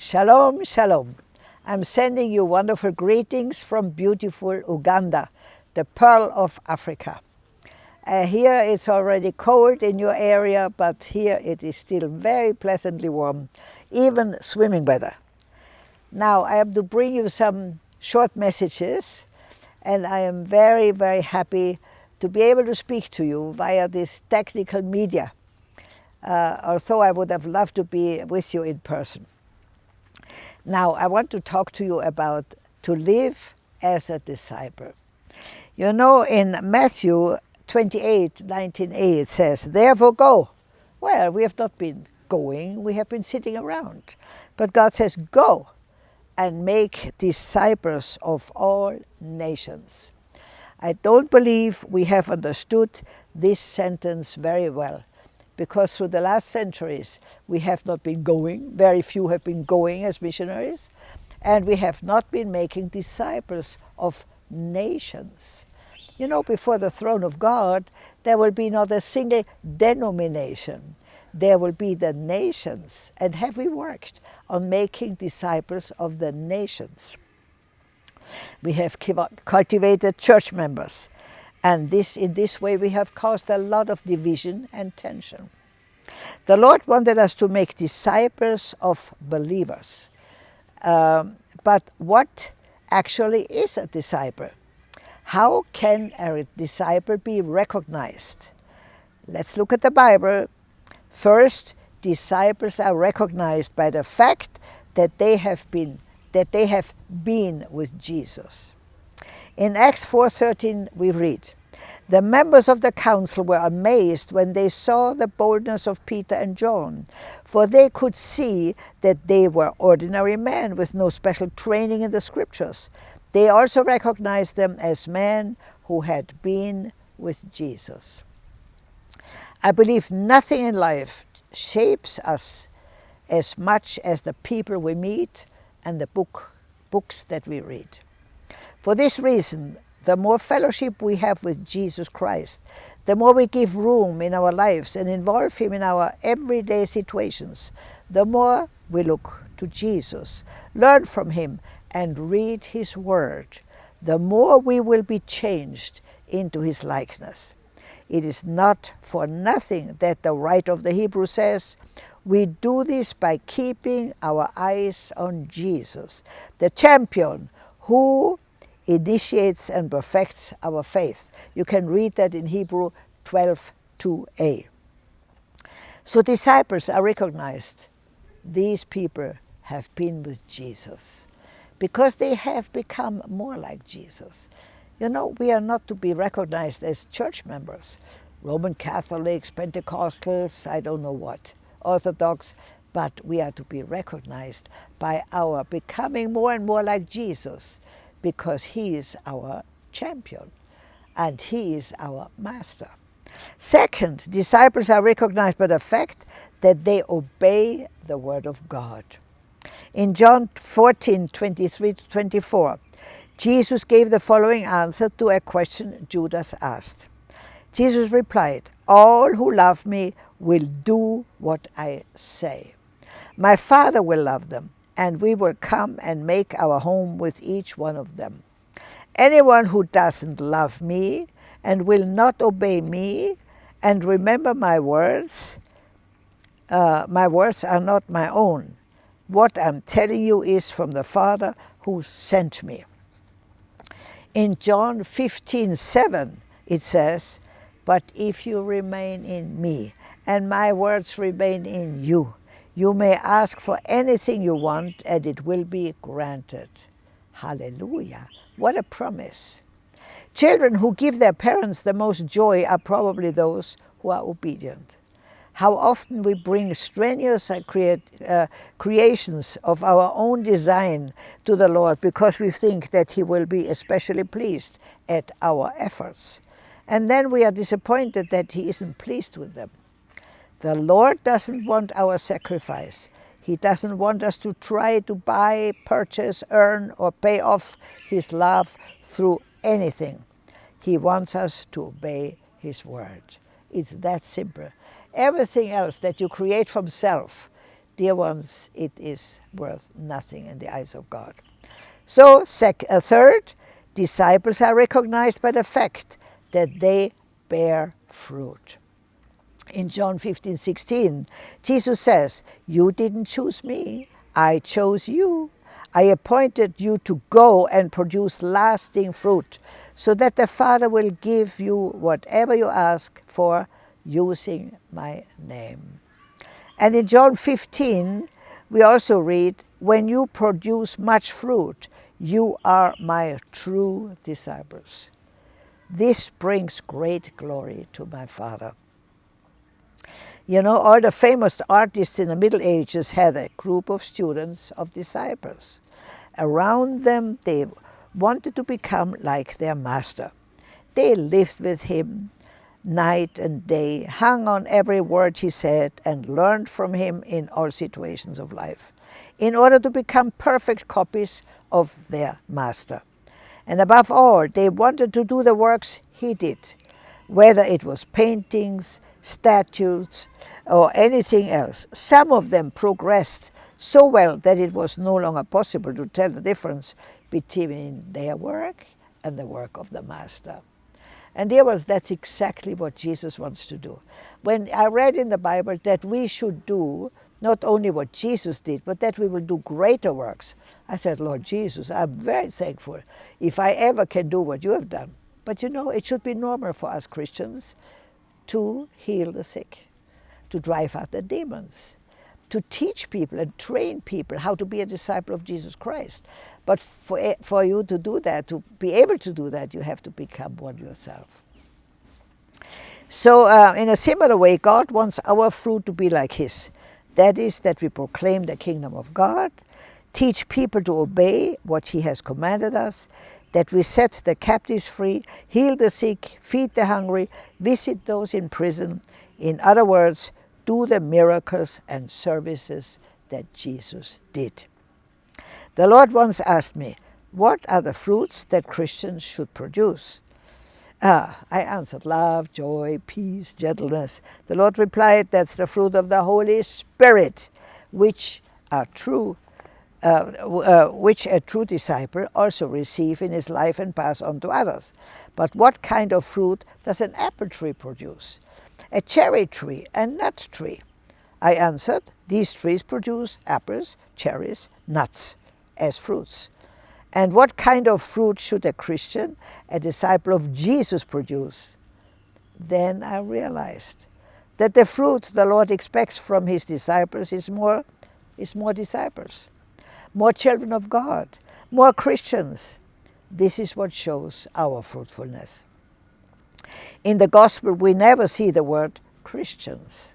Shalom, shalom. I'm sending you wonderful greetings from beautiful Uganda, the pearl of Africa. Uh, here it's already cold in your area, but here it is still very pleasantly warm, even swimming weather. Now I have to bring you some short messages and I am very, very happy to be able to speak to you via this technical media. Uh, although I would have loved to be with you in person. Now I want to talk to you about to live as a disciple. You know in Matthew 28, 19a it says, therefore go. Well, we have not been going, we have been sitting around. But God says, go and make disciples of all nations. I don't believe we have understood this sentence very well because through the last centuries we have not been going, very few have been going as missionaries, and we have not been making disciples of nations. You know, before the throne of God, there will be not a single denomination there will be the nations. And have we worked on making disciples of the nations? We have cultivated church members. And this, in this way we have caused a lot of division and tension. The Lord wanted us to make disciples of believers. Um, but what actually is a disciple? How can a disciple be recognized? Let's look at the Bible First, disciples are recognized by the fact that they have been that they have been with Jesus. In Acts 4.13 we read, The members of the council were amazed when they saw the boldness of Peter and John, for they could see that they were ordinary men with no special training in the scriptures. They also recognized them as men who had been with Jesus. I believe nothing in life shapes us as much as the people we meet and the book, books that we read. For this reason, the more fellowship we have with Jesus Christ, the more we give room in our lives and involve Him in our everyday situations, the more we look to Jesus, learn from Him, and read His Word, the more we will be changed into His likeness. It is not for nothing that the writer of the Hebrew says, we do this by keeping our eyes on Jesus, the champion who initiates and perfects our faith. You can read that in Hebrew 12, 2a. So disciples are recognized. These people have been with Jesus because they have become more like Jesus. You know, we are not to be recognized as church members, Roman Catholics, Pentecostals, I don't know what, Orthodox, but we are to be recognized by our becoming more and more like Jesus because he is our champion and he is our master. Second, disciples are recognized by the fact that they obey the word of God. In John 14, 23 to 24, Jesus gave the following answer to a question Judas asked. Jesus replied, All who love me will do what I say. My Father will love them, and we will come and make our home with each one of them. Anyone who doesn't love me and will not obey me and remember my words, uh, my words are not my own. What I'm telling you is from the Father who sent me. In John 15, 7, it says, But if you remain in me, and my words remain in you, you may ask for anything you want, and it will be granted. Hallelujah. What a promise. Children who give their parents the most joy are probably those who are obedient how often we bring strenuous create, uh, creations of our own design to the Lord because we think that He will be especially pleased at our efforts. And then we are disappointed that He isn't pleased with them. The Lord doesn't want our sacrifice. He doesn't want us to try to buy, purchase, earn, or pay off His love through anything. He wants us to obey His word. It's that simple. Everything else that you create from self dear ones, it is worth nothing in the eyes of God. So, sec uh, third, disciples are recognized by the fact that they bear fruit. In John 15, 16, Jesus says, you didn't choose me, I chose you. I appointed you to go and produce lasting fruit, so that the Father will give you whatever you ask for using my name. And in John 15, we also read, when you produce much fruit, you are my true disciples. This brings great glory to my Father. You know, all the famous artists in the Middle Ages had a group of students, of disciples. Around them, they wanted to become like their master. They lived with him night and day, hung on every word he said, and learned from him in all situations of life, in order to become perfect copies of their master. And above all, they wanted to do the works he did, whether it was paintings, statues, or anything else. Some of them progressed so well that it was no longer possible to tell the difference between their work and the work of the Master. And dear ones, that's exactly what Jesus wants to do. When I read in the Bible that we should do not only what Jesus did, but that we will do greater works, I said, Lord Jesus, I'm very thankful if I ever can do what you have done. But you know, it should be normal for us Christians to heal the sick, to drive out the demons, to teach people and train people how to be a disciple of Jesus Christ. But for, for you to do that, to be able to do that, you have to become one yourself. So uh, in a similar way, God wants our fruit to be like His. That is that we proclaim the kingdom of God, teach people to obey what He has commanded us, that we set the captives free, heal the sick, feed the hungry, visit those in prison. In other words, do the miracles and services that Jesus did. The Lord once asked me, what are the fruits that Christians should produce? Ah, I answered, love, joy, peace, gentleness. The Lord replied, that's the fruit of the Holy Spirit, which are true uh, uh, which a true disciple also receive in his life and pass on to others. But what kind of fruit does an apple tree produce? A cherry tree, a nut tree? I answered, these trees produce apples, cherries, nuts as fruits. And what kind of fruit should a Christian, a disciple of Jesus produce? Then I realized that the fruit the Lord expects from his disciples is more, is more disciples more children of God, more Christians. This is what shows our fruitfulness. In the Gospel, we never see the word Christians,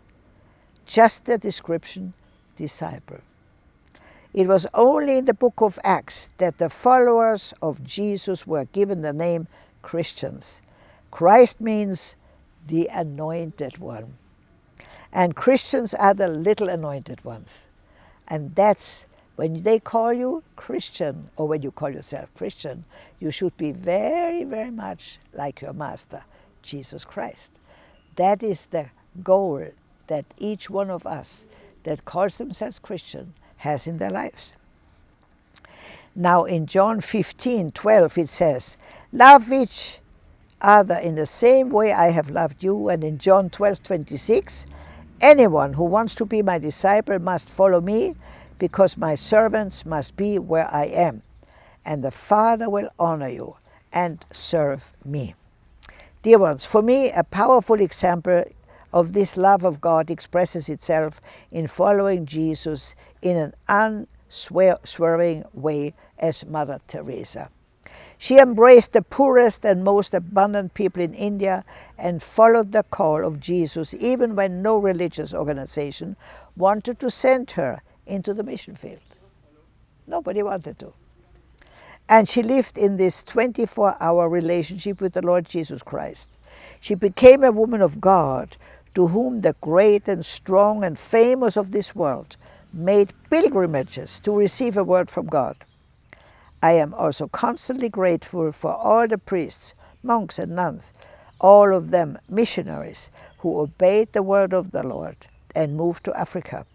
just the description disciple. It was only in the book of Acts that the followers of Jesus were given the name Christians. Christ means the anointed one. And Christians are the little anointed ones. And that's when they call you Christian, or when you call yourself Christian, you should be very, very much like your Master, Jesus Christ. That is the goal that each one of us that calls themselves Christian has in their lives. Now in John 15, 12 it says, Love each other in the same way I have loved you. And in John 12, 26, anyone who wants to be my disciple must follow me because my servants must be where I am, and the Father will honor you and serve me. Dear ones, for me, a powerful example of this love of God expresses itself in following Jesus in an unswerving way as Mother Teresa. She embraced the poorest and most abundant people in India and followed the call of Jesus even when no religious organization wanted to send her into the mission field. Nobody wanted to. And she lived in this 24-hour relationship with the Lord Jesus Christ. She became a woman of God to whom the great and strong and famous of this world made pilgrimages to receive a word from God. I am also constantly grateful for all the priests, monks and nuns, all of them missionaries who obeyed the word of the Lord and moved to Africa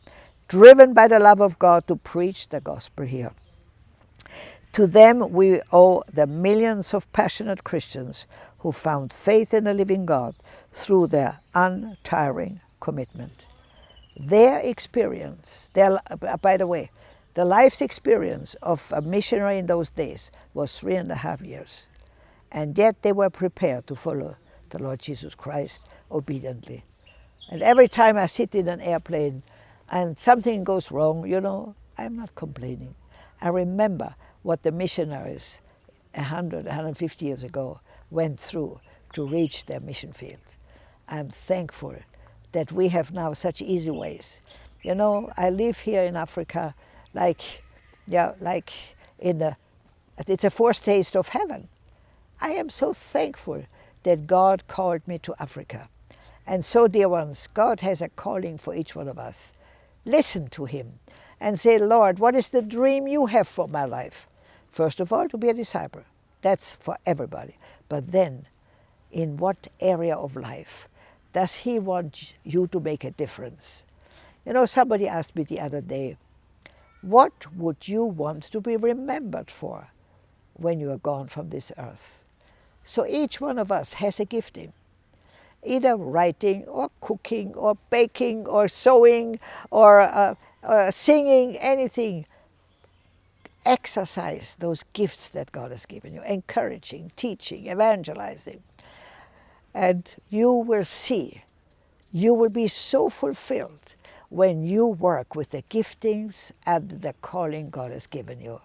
driven by the love of God to preach the gospel here. To them we owe the millions of passionate Christians who found faith in the living God through their untiring commitment. Their experience, their, by the way, the life's experience of a missionary in those days was three and a half years. And yet they were prepared to follow the Lord Jesus Christ obediently. And every time I sit in an airplane and something goes wrong, you know, I'm not complaining. I remember what the missionaries 100, 150 years ago went through to reach their mission fields. I'm thankful that we have now such easy ways. You know, I live here in Africa like, yeah, like in the, it's a foretaste of heaven. I am so thankful that God called me to Africa. And so, dear ones, God has a calling for each one of us. Listen to Him and say, Lord, what is the dream you have for my life? First of all, to be a disciple. That's for everybody. But then, in what area of life does He want you to make a difference? You know, somebody asked me the other day, what would you want to be remembered for when you are gone from this earth? So each one of us has a gifting, either writing or cooking or baking or sewing or uh, uh, singing, anything. Exercise those gifts that God has given you, encouraging, teaching, evangelizing. And you will see, you will be so fulfilled when you work with the giftings and the calling God has given you.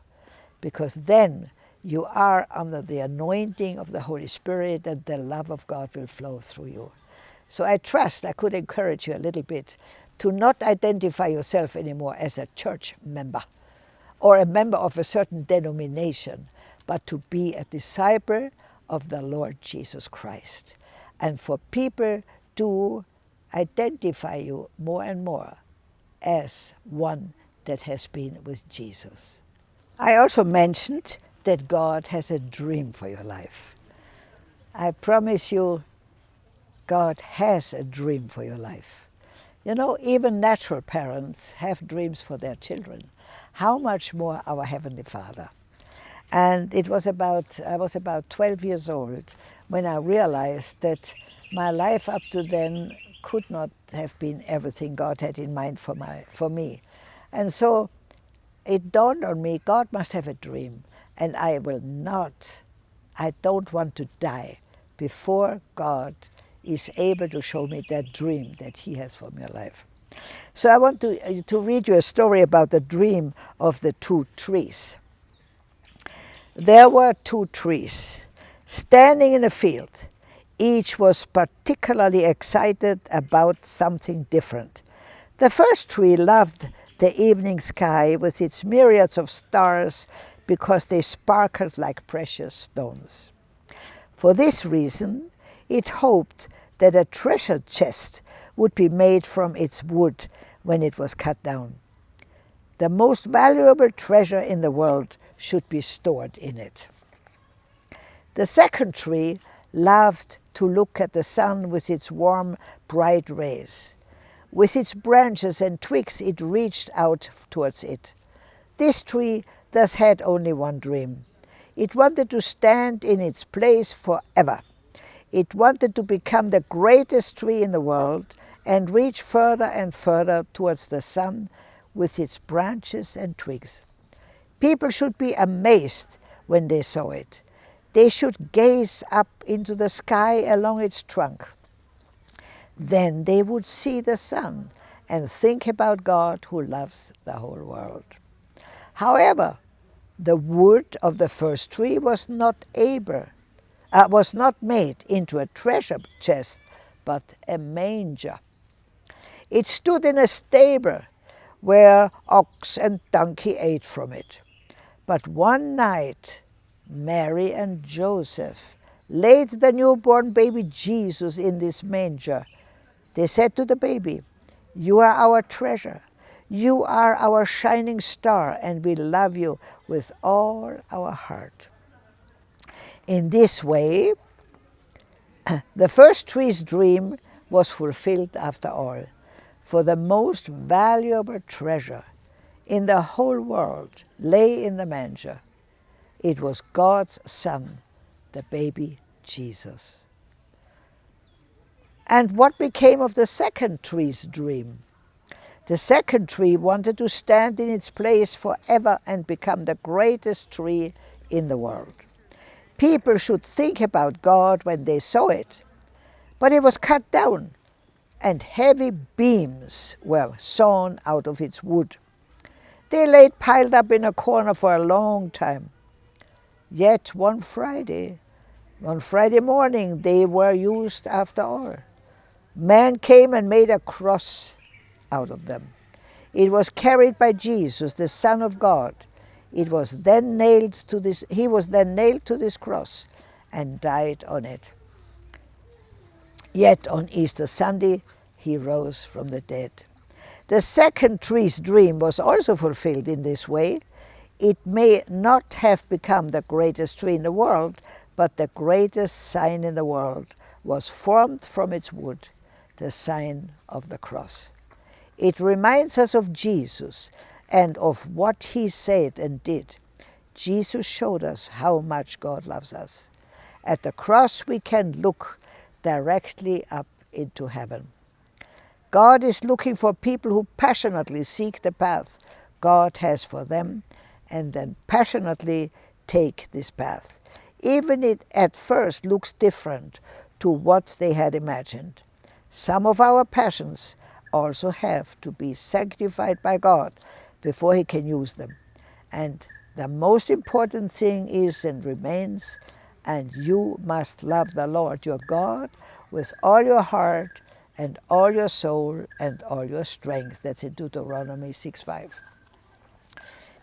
Because then you are under the anointing of the Holy Spirit and the love of God will flow through you. So I trust I could encourage you a little bit to not identify yourself anymore as a church member or a member of a certain denomination, but to be a disciple of the Lord Jesus Christ. And for people to identify you more and more as one that has been with Jesus. I also mentioned that God has a dream for your life. I promise you, God has a dream for your life. You know, even natural parents have dreams for their children. How much more our Heavenly Father? And it was about, I was about 12 years old when I realized that my life up to then could not have been everything God had in mind for, my, for me. And so it dawned on me, God must have a dream and I will not, I don't want to die before God is able to show me that dream that he has for my life. So I want to, uh, to read you a story about the dream of the two trees. There were two trees standing in a field. Each was particularly excited about something different. The first tree loved the evening sky with its myriads of stars because they sparkled like precious stones. For this reason, it hoped that a treasure chest would be made from its wood when it was cut down. The most valuable treasure in the world should be stored in it. The second tree loved to look at the sun with its warm, bright rays. With its branches and twigs it reached out towards it. This tree thus had only one dream. It wanted to stand in its place forever. It wanted to become the greatest tree in the world and reach further and further towards the sun with its branches and twigs. People should be amazed when they saw it. They should gaze up into the sky along its trunk. Then they would see the sun and think about God who loves the whole world. However, the wood of the first tree was not able, uh, was not made into a treasure chest, but a manger. It stood in a stable where ox and donkey ate from it. But one night, Mary and Joseph laid the newborn baby Jesus in this manger. They said to the baby, you are our treasure. You are our shining star and we love you with all our heart. In this way, the first tree's dream was fulfilled after all. for the most valuable treasure in the whole world lay in the manger. It was God's Son, the baby Jesus. And what became of the second tree's dream? The second tree wanted to stand in its place forever and become the greatest tree in the world. People should think about God when they saw it, but it was cut down and heavy beams were sawn out of its wood. They lay piled up in a corner for a long time. Yet one Friday, on Friday morning, they were used after all. Man came and made a cross out of them. It was carried by Jesus, the Son of God. It was then nailed to this, he was then nailed to this cross and died on it. Yet on Easter Sunday, he rose from the dead. The second tree's dream was also fulfilled in this way. It may not have become the greatest tree in the world, but the greatest sign in the world was formed from its wood, the sign of the cross. It reminds us of Jesus and of what he said and did. Jesus showed us how much God loves us. At the cross we can look directly up into heaven. God is looking for people who passionately seek the path God has for them and then passionately take this path. Even it at first looks different to what they had imagined. Some of our passions also have to be sanctified by God before he can use them. And the most important thing is and remains, and you must love the Lord your God with all your heart and all your soul and all your strength. That's in Deuteronomy 6.5.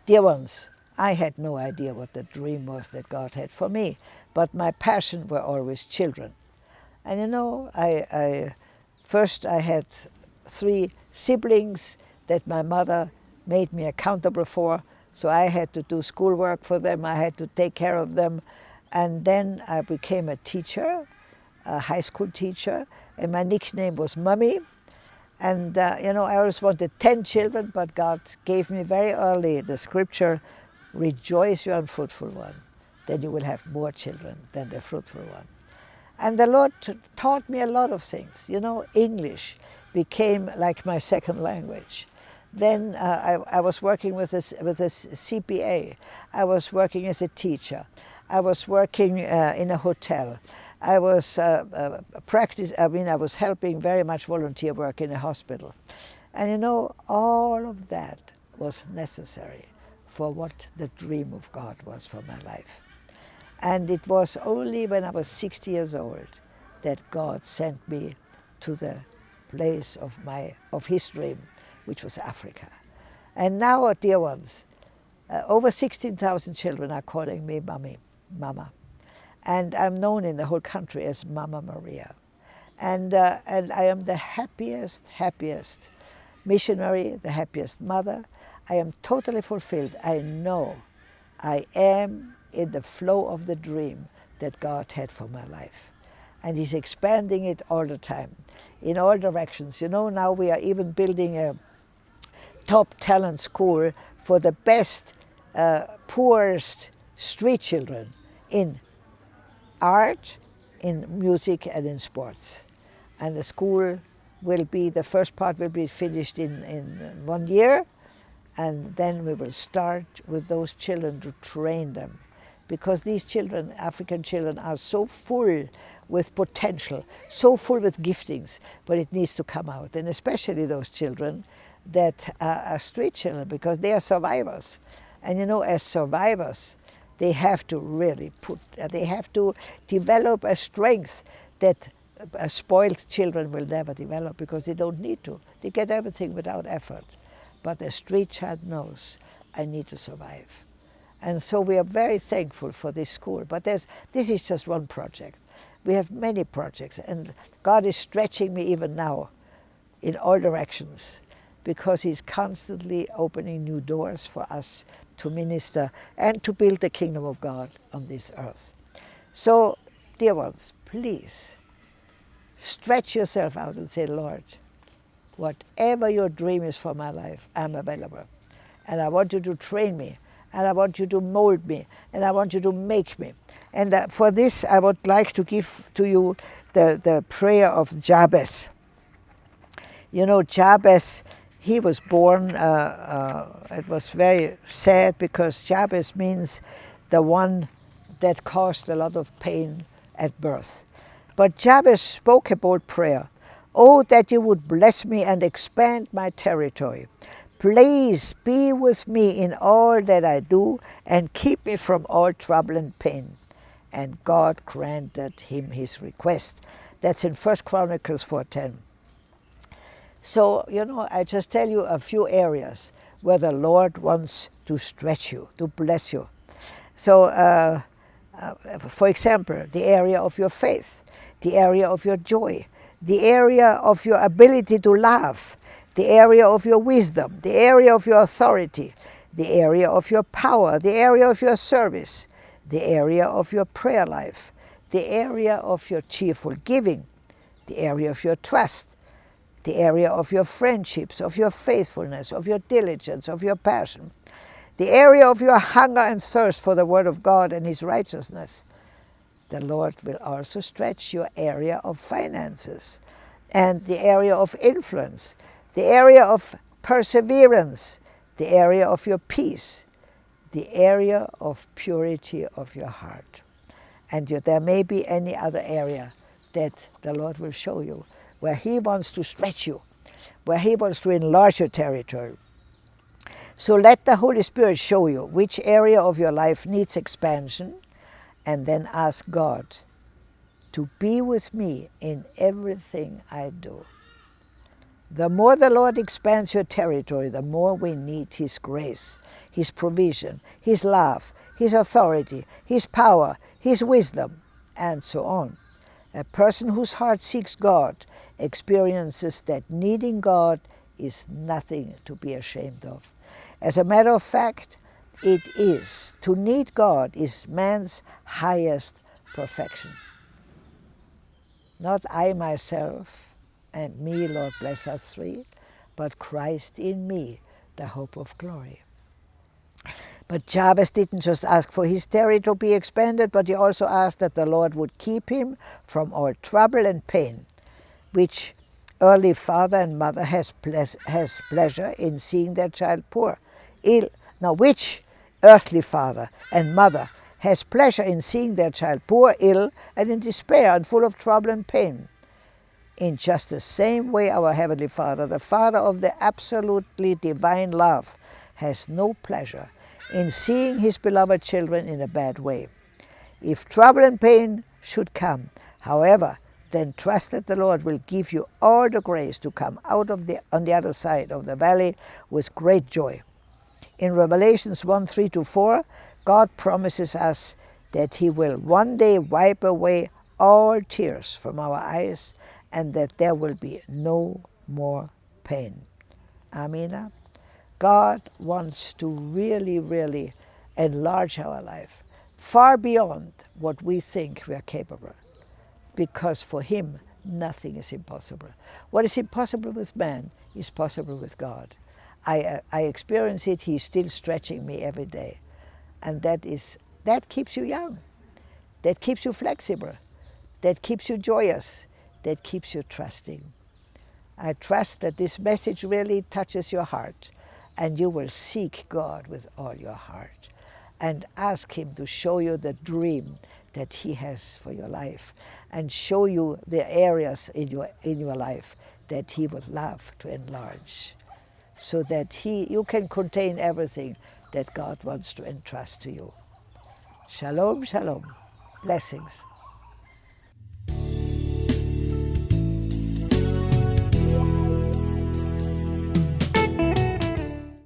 Dear ones, I had no idea what the dream was that God had for me, but my passion were always children. And you know, I, I first I had three siblings that my mother made me accountable for. So I had to do schoolwork for them, I had to take care of them. And then I became a teacher, a high school teacher, and my nickname was Mummy. And, uh, you know, I always wanted 10 children, but God gave me very early the scripture, rejoice you unfruitful one, then you will have more children than the fruitful one. And the Lord taught me a lot of things, you know, English became like my second language. Then uh, I, I, was working with a, with a CPA. I was working as a teacher. I was working uh, in a hotel. I was uh, uh, practice. I mean, I was helping very much volunteer work in a hospital, and you know, all of that was necessary for what the dream of God was for my life. And it was only when I was 60 years old that God sent me to the place of, my, of his dream, which was Africa. And now, dear ones, uh, over 16,000 children are calling me Mommy, Mama. And I'm known in the whole country as Mama Maria. And, uh, and I am the happiest, happiest missionary, the happiest mother. I am totally fulfilled. I know I am in the flow of the dream that God had for my life. And He's expanding it all the time in all directions. You know, now we are even building a top talent school for the best, uh, poorest street children in art, in music and in sports. And the school will be, the first part will be finished in, in one year and then we will start with those children to train them because these children, African children, are so full with potential, so full with giftings, but it needs to come out. And especially those children that are street children because they are survivors. And you know, as survivors, they have to really put, uh, they have to develop a strength that uh, spoiled children will never develop because they don't need to. They get everything without effort. But the street child knows, I need to survive. And so we are very thankful for this school. But this is just one project. We have many projects, and God is stretching me even now in all directions because He's constantly opening new doors for us to minister and to build the kingdom of God on this earth. So, dear ones, please stretch yourself out and say, Lord, whatever your dream is for my life, I'm available. And I want you to train me, and I want you to mold me, and I want you to make me. And uh, for this, I would like to give to you the, the prayer of Jabez. You know, Jabez, he was born, uh, uh, it was very sad because Jabez means the one that caused a lot of pain at birth. But Jabez spoke about prayer. Oh, that you would bless me and expand my territory. Please be with me in all that I do and keep me from all trouble and pain. And God granted him his request. That's in First Chronicles 4.10. So, you know, I just tell you a few areas where the Lord wants to stretch you, to bless you. So, uh, uh, for example, the area of your faith, the area of your joy, the area of your ability to love, the area of your wisdom, the area of your authority, the area of your power, the area of your service, the area of your prayer life, the area of your cheerful giving, the area of your trust, the area of your friendships, of your faithfulness, of your diligence, of your passion, the area of your hunger and thirst for the Word of God and His righteousness. The Lord will also stretch your area of finances and the area of influence, the area of perseverance, the area of your peace, the area of purity of your heart. And there may be any other area that the Lord will show you where He wants to stretch you, where He wants to enlarge your territory. So let the Holy Spirit show you which area of your life needs expansion and then ask God to be with me in everything I do. The more the Lord expands your territory, the more we need His grace, His provision, His love, His authority, His power, His wisdom, and so on. A person whose heart seeks God experiences that needing God is nothing to be ashamed of. As a matter of fact, it is. To need God is man's highest perfection. Not I myself and me, Lord bless us three, but Christ in me, the hope of glory. But Jabez didn't just ask for his territory to be expanded, but he also asked that the Lord would keep him from all trouble and pain, which early father and mother has, has pleasure in seeing their child poor, ill. Now, which earthly father and mother has pleasure in seeing their child poor, ill, and in despair and full of trouble and pain? In just the same way, our Heavenly Father, the Father of the absolutely divine love, has no pleasure in seeing his beloved children in a bad way. If trouble and pain should come, however, then trust that the Lord will give you all the grace to come out of the on the other side of the valley with great joy. In Revelations 1, 3 to 4, God promises us that He will one day wipe away all tears from our eyes and that there will be no more pain. Amina. God wants to really, really enlarge our life far beyond what we think we are capable because for him nothing is impossible. What is impossible with man is possible with God. I, uh, I experience it, he's still stretching me every day. And that, is, that keeps you young, that keeps you flexible, that keeps you joyous, that keeps you trusting. I trust that this message really touches your heart and you will seek God with all your heart and ask Him to show you the dream that He has for your life and show you the areas in your, in your life that He would love to enlarge so that he, you can contain everything that God wants to entrust to you. Shalom, shalom. Blessings.